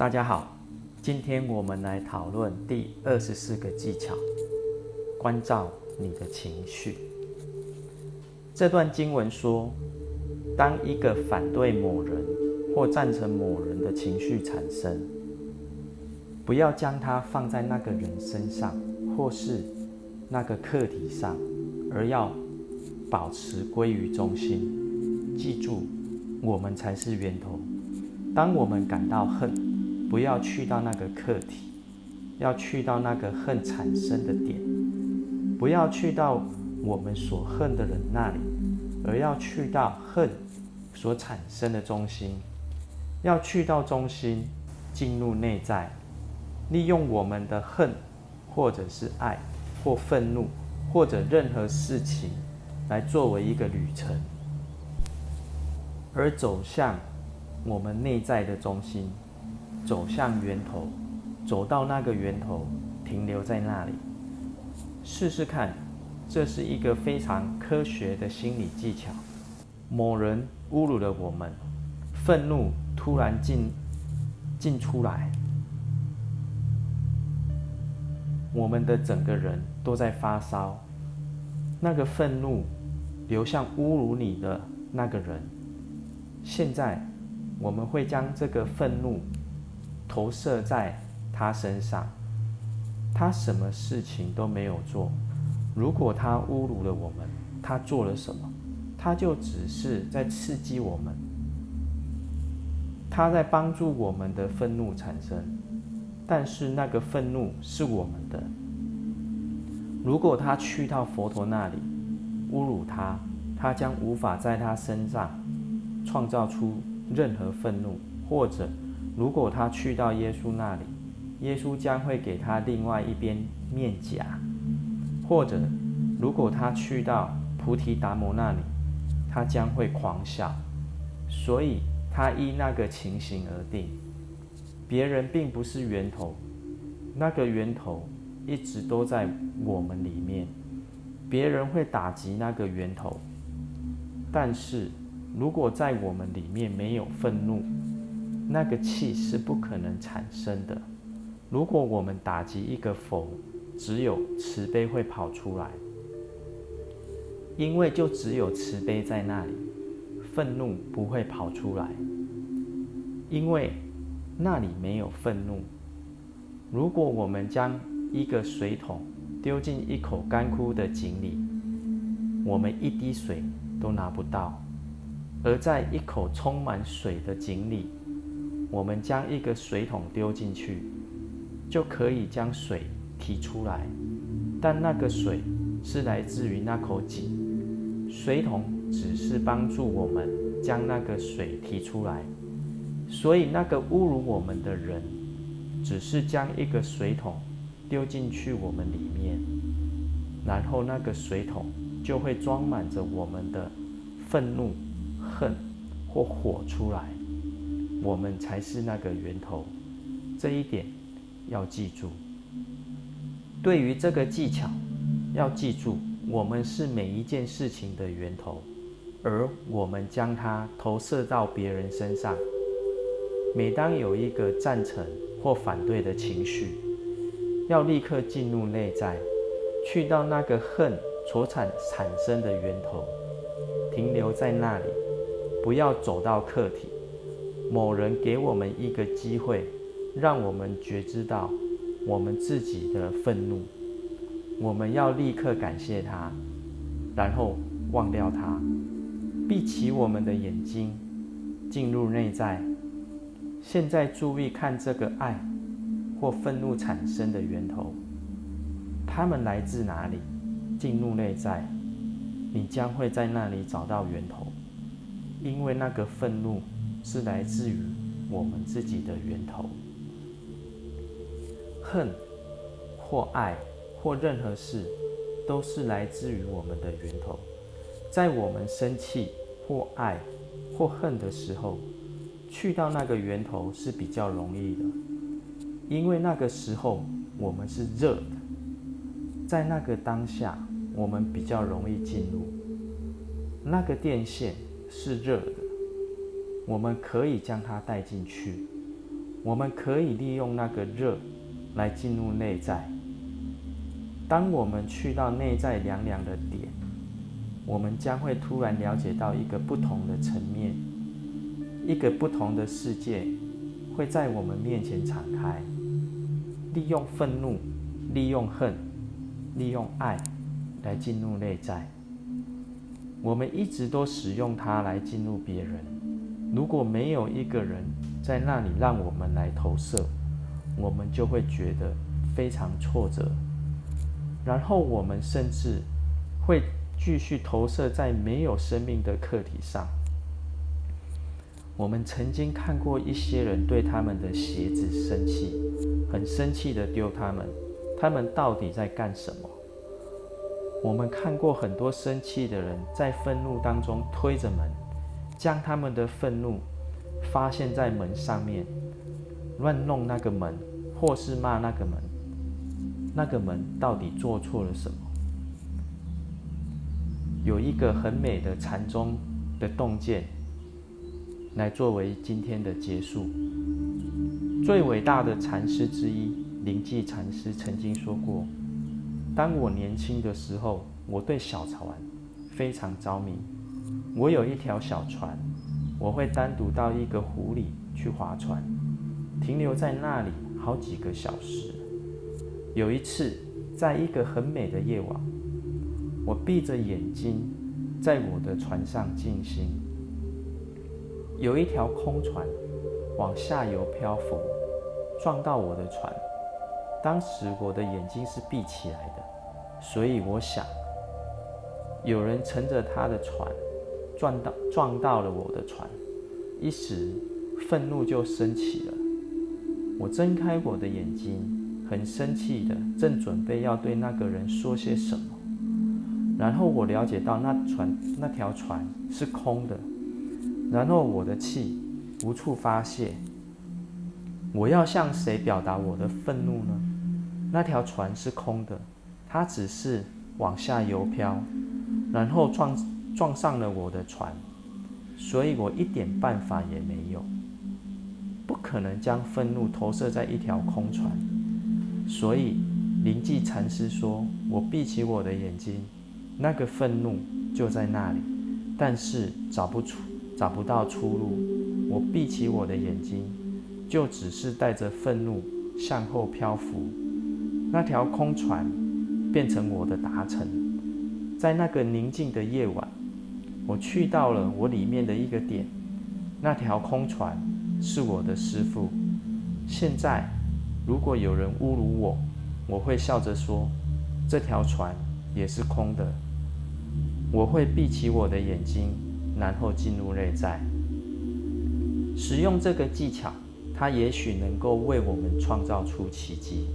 大家好，今天我们来讨论第二十四个技巧：关照你的情绪。这段经文说，当一个反对某人或赞成某人的情绪产生，不要将它放在那个人身上或是那个课题上，而要保持归于中心。记住，我们才是源头。当我们感到恨，不要去到那个课题，要去到那个恨产生的点，不要去到我们所恨的人那里，而要去到恨所产生的中心，要去到中心，进入内在，利用我们的恨，或者是爱，或愤怒，或者任何事情，来作为一个旅程，而走向我们内在的中心。走向源头，走到那个源头，停留在那里，试试看，这是一个非常科学的心理技巧。某人侮辱了我们，愤怒突然进进出来，我们的整个人都在发烧。那个愤怒流向侮辱你的那个人，现在我们会将这个愤怒。投射在他身上，他什么事情都没有做。如果他侮辱了我们，他做了什么？他就只是在刺激我们，他在帮助我们的愤怒产生。但是那个愤怒是我们的。如果他去到佛陀那里侮辱他，他将无法在他身上创造出任何愤怒，或者。如果他去到耶稣那里，耶稣将会给他另外一边面颊；或者，如果他去到菩提达摩那里，他将会狂笑。所以，他依那个情形而定。别人并不是源头，那个源头一直都在我们里面。别人会打击那个源头，但是如果在我们里面没有愤怒，那个气是不可能产生的。如果我们打击一个佛，只有慈悲会跑出来，因为就只有慈悲在那里，愤怒不会跑出来，因为那里没有愤怒。如果我们将一个水桶丢进一口干枯的井里，我们一滴水都拿不到；而在一口充满水的井里，我们将一个水桶丢进去，就可以将水提出来，但那个水是来自于那口井，水桶只是帮助我们将那个水提出来。所以，那个侮辱我们的人，只是将一个水桶丢进去我们里面，然后那个水桶就会装满着我们的愤怒、恨或火出来。我们才是那个源头，这一点要记住。对于这个技巧，要记住，我们是每一件事情的源头，而我们将它投射到别人身上。每当有一个赞成或反对的情绪，要立刻进入内在，去到那个恨所产产生的源头，停留在那里，不要走到客体。某人给我们一个机会，让我们觉知到我们自己的愤怒，我们要立刻感谢他，然后忘掉他，闭起我们的眼睛，进入内在。现在注意看这个爱或愤怒产生的源头，他们来自哪里？进入内在，你将会在那里找到源头，因为那个愤怒。是来自于我们自己的源头，恨或爱或任何事，都是来自于我们的源头。在我们生气或爱或恨的时候，去到那个源头是比较容易的，因为那个时候我们是热的，在那个当下我们比较容易进入，那个电线是热的。我们可以将它带进去，我们可以利用那个热来进入内在。当我们去到内在凉凉的点，我们将会突然了解到一个不同的层面，一个不同的世界会在我们面前敞开。利用愤怒，利用恨，利用爱来进入内在。我们一直都使用它来进入别人。如果没有一个人在那里让我们来投射，我们就会觉得非常挫折。然后我们甚至会继续投射在没有生命的课题上。我们曾经看过一些人对他们的鞋子生气，很生气的丢他们，他们到底在干什么？我们看过很多生气的人在愤怒当中推着门，将他们的愤怒发现在门上面，乱弄那个门，或是骂那个门。那个门到底做错了什么？有一个很美的禅宗的洞见，来作为今天的结束。最伟大的禅师之一灵济禅师曾经说过。当我年轻的时候，我对小船非常着迷。我有一条小船，我会单独到一个湖里去划船，停留在那里好几个小时。有一次，在一个很美的夜晚，我闭着眼睛在我的船上静心。有一条空船往下游漂浮，撞到我的船。当时我的眼睛是闭起来的，所以我想，有人乘着他的船撞到撞到了我的船，一时愤怒就升起了。我睁开我的眼睛，很生气的，正准备要对那个人说些什么，然后我了解到那船那条船是空的，然后我的气无处发泄。我要向谁表达我的愤怒呢？那条船是空的，它只是往下游漂，然后撞撞上了我的船，所以我一点办法也没有。不可能将愤怒投射在一条空船，所以灵济禅师说：“我闭起我的眼睛，那个愤怒就在那里，但是找不出找不到出路。我闭起我的眼睛，就只是带着愤怒向后漂浮。”那条空船变成我的达成，在那个宁静的夜晚，我去到了我里面的一个点。那条空船是我的师傅。现在，如果有人侮辱我，我会笑着说：“这条船也是空的。”我会闭起我的眼睛，然后进入内在。使用这个技巧，它也许能够为我们创造出奇迹。